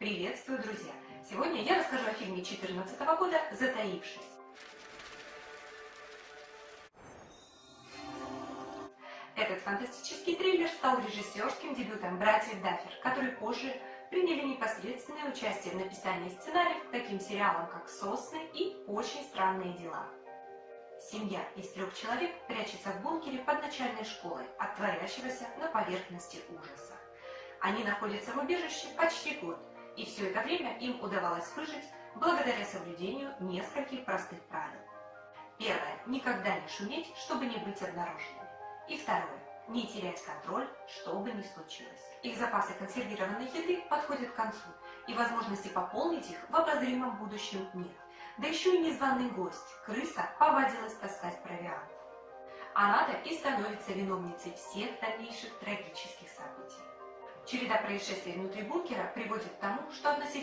Приветствую, друзья! Сегодня я расскажу о фильме 2014 года «Затаившись». Этот фантастический триллер стал режиссерским дебютом братьев Даффер, которые позже приняли непосредственное участие в написании сценариев к таким сериалам, как «Сосны» и «Очень странные дела». Семья из трех человек прячется в бункере под начальной школой от творящегося на поверхности ужаса. Они находятся в убежище почти год, и все это время им удавалось выжить благодаря соблюдению нескольких простых правил. Первое. Никогда не шуметь, чтобы не быть обнаруженными. И второе. Не терять контроль, что бы ни случилось. Их запасы консервированной еды подходят к концу, и возможности пополнить их в обозримом будущем нет. Да еще и незваный гость, крыса, повадилась таскать провиант. Она-то и становится виновницей всех дальнейших трагических событий. Череда происшествий внутри бункера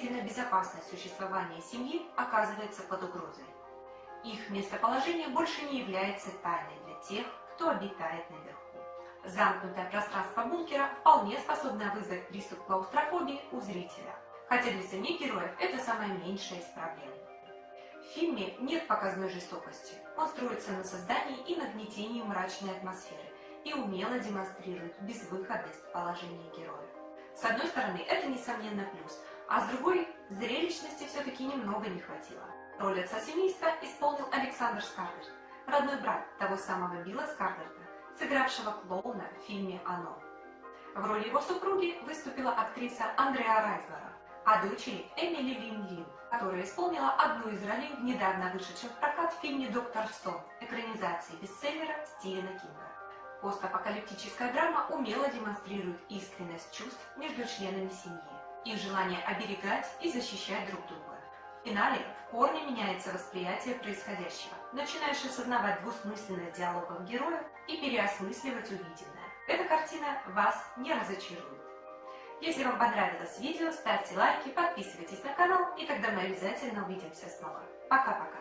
относительно безопасное существование семьи оказывается под угрозой. Их местоположение больше не является тайной для тех, кто обитает наверху. Замкнутое пространство бункера вполне способно вызвать приступ клаустрофобии у зрителя, хотя для самих героев это самая меньшая из проблем. В фильме нет показной жестокости, он строится на создании и нагнетении мрачной атмосферы и умело демонстрирует безвыходность положения героев. С одной стороны, это несомненно плюс, а с другой, зрелищности все-таки немного не хватило. Роль отца семейства исполнил Александр Скарлетт, родной брат того самого Билла Скарлетта, сыгравшего клоуна в фильме «Оно». В роли его супруги выступила актриса Андреа Райзлера, а дочери Эмили Лин Лин, которая исполнила одну из ролей в недавно вышедшем в прокат фильме «Доктор Сон» экранизации бестселлера Стивена Кинга. Постапокалиптическая драма умело демонстрирует искренность чувств между членами семьи, их желание оберегать и защищать друг друга. В финале в корне меняется восприятие происходящего. Начинаешь осознавать двусмысленность диалогов героев и переосмысливать увиденное. Эта картина вас не разочарует. Если вам понравилось видео, ставьте лайки, подписывайтесь на канал, и тогда мы обязательно увидимся снова. Пока-пока!